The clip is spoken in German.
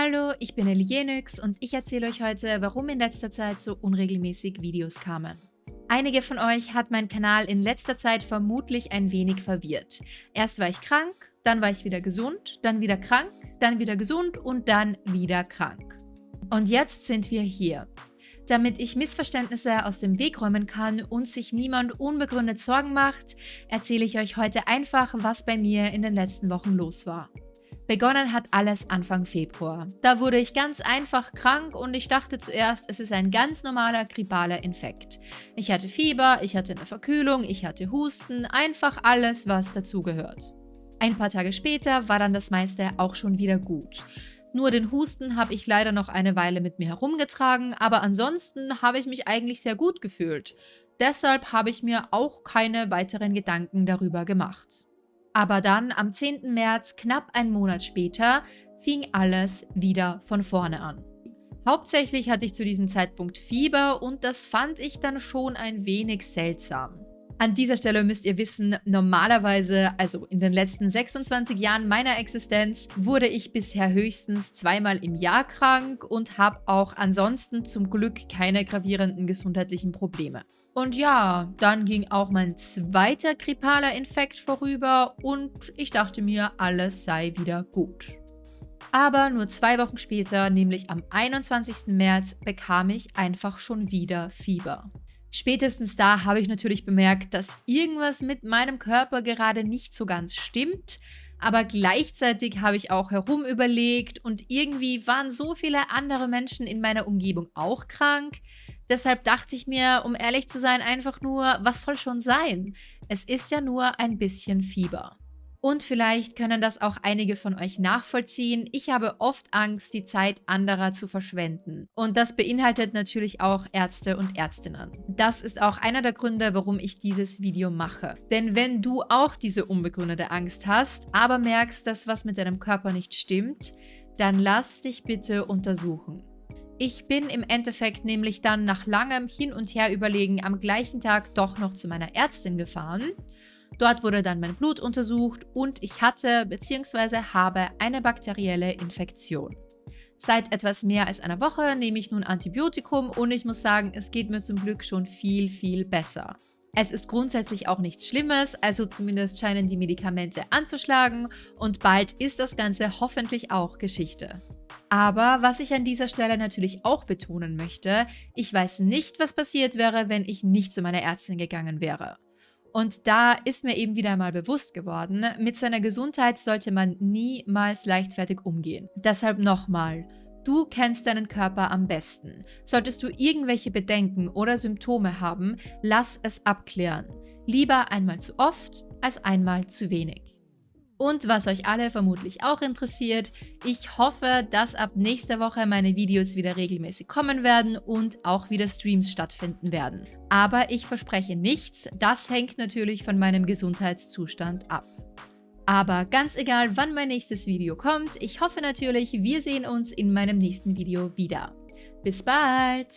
Hallo, ich bin Elienix und ich erzähle euch heute, warum in letzter Zeit so unregelmäßig Videos kamen. Einige von euch hat mein Kanal in letzter Zeit vermutlich ein wenig verwirrt. Erst war ich krank, dann war ich wieder gesund, dann wieder krank, dann wieder gesund und dann wieder krank. Und jetzt sind wir hier. Damit ich Missverständnisse aus dem Weg räumen kann und sich niemand unbegründet Sorgen macht, erzähle ich euch heute einfach, was bei mir in den letzten Wochen los war. Begonnen hat alles Anfang Februar. Da wurde ich ganz einfach krank und ich dachte zuerst, es ist ein ganz normaler grippaler Infekt. Ich hatte Fieber, ich hatte eine Verkühlung, ich hatte Husten, einfach alles, was dazugehört. Ein paar Tage später war dann das meiste auch schon wieder gut. Nur den Husten habe ich leider noch eine Weile mit mir herumgetragen, aber ansonsten habe ich mich eigentlich sehr gut gefühlt. Deshalb habe ich mir auch keine weiteren Gedanken darüber gemacht. Aber dann, am 10. März, knapp einen Monat später, fing alles wieder von vorne an. Hauptsächlich hatte ich zu diesem Zeitpunkt Fieber und das fand ich dann schon ein wenig seltsam. An dieser Stelle müsst ihr wissen, normalerweise, also in den letzten 26 Jahren meiner Existenz, wurde ich bisher höchstens zweimal im Jahr krank und habe auch ansonsten zum Glück keine gravierenden gesundheitlichen Probleme. Und ja, dann ging auch mein zweiter grippaler Infekt vorüber und ich dachte mir, alles sei wieder gut. Aber nur zwei Wochen später, nämlich am 21. März, bekam ich einfach schon wieder Fieber. Spätestens da habe ich natürlich bemerkt, dass irgendwas mit meinem Körper gerade nicht so ganz stimmt, aber gleichzeitig habe ich auch herumüberlegt und irgendwie waren so viele andere Menschen in meiner Umgebung auch krank, Deshalb dachte ich mir, um ehrlich zu sein, einfach nur, was soll schon sein? Es ist ja nur ein bisschen Fieber. Und vielleicht können das auch einige von euch nachvollziehen. Ich habe oft Angst, die Zeit anderer zu verschwenden. Und das beinhaltet natürlich auch Ärzte und Ärztinnen. Das ist auch einer der Gründe, warum ich dieses Video mache. Denn wenn du auch diese unbegründete Angst hast, aber merkst, dass was mit deinem Körper nicht stimmt, dann lass dich bitte untersuchen. Ich bin im Endeffekt nämlich dann nach langem Hin und Her überlegen am gleichen Tag doch noch zu meiner Ärztin gefahren. Dort wurde dann mein Blut untersucht und ich hatte bzw. habe eine bakterielle Infektion. Seit etwas mehr als einer Woche nehme ich nun Antibiotikum und ich muss sagen, es geht mir zum Glück schon viel, viel besser. Es ist grundsätzlich auch nichts Schlimmes, also zumindest scheinen die Medikamente anzuschlagen und bald ist das Ganze hoffentlich auch Geschichte. Aber was ich an dieser Stelle natürlich auch betonen möchte, ich weiß nicht, was passiert wäre, wenn ich nicht zu meiner Ärztin gegangen wäre. Und da ist mir eben wieder einmal bewusst geworden, mit seiner Gesundheit sollte man niemals leichtfertig umgehen. Deshalb nochmal, du kennst deinen Körper am besten. Solltest du irgendwelche Bedenken oder Symptome haben, lass es abklären. Lieber einmal zu oft als einmal zu wenig. Und was euch alle vermutlich auch interessiert, ich hoffe, dass ab nächster Woche meine Videos wieder regelmäßig kommen werden und auch wieder Streams stattfinden werden. Aber ich verspreche nichts, das hängt natürlich von meinem Gesundheitszustand ab. Aber ganz egal, wann mein nächstes Video kommt, ich hoffe natürlich, wir sehen uns in meinem nächsten Video wieder. Bis bald!